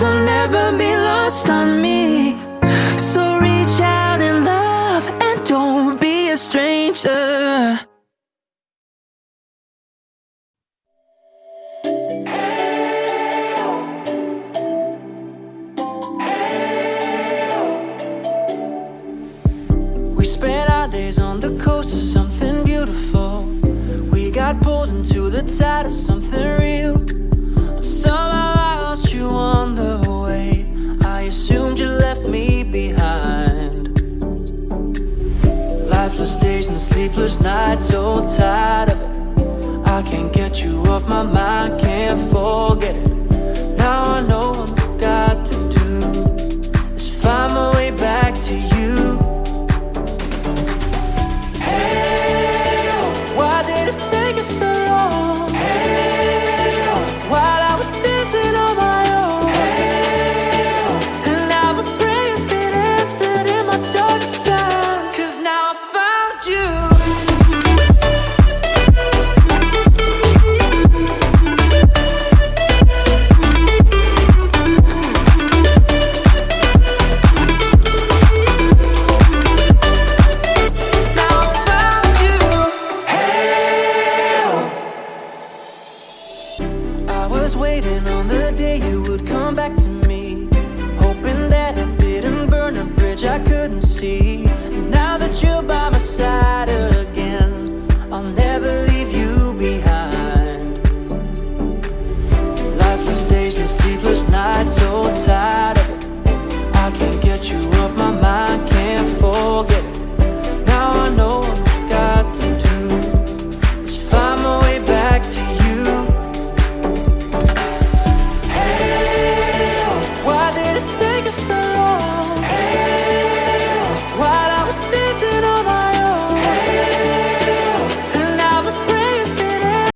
will never be lost on me. So reach out and love and don't be a stranger. We spent our days on the coast of something beautiful. We got pulled into the tide of something restless days and sleepless nights So tired of it. I can't get you off my mind Can't forget it. Now I know I'm sleep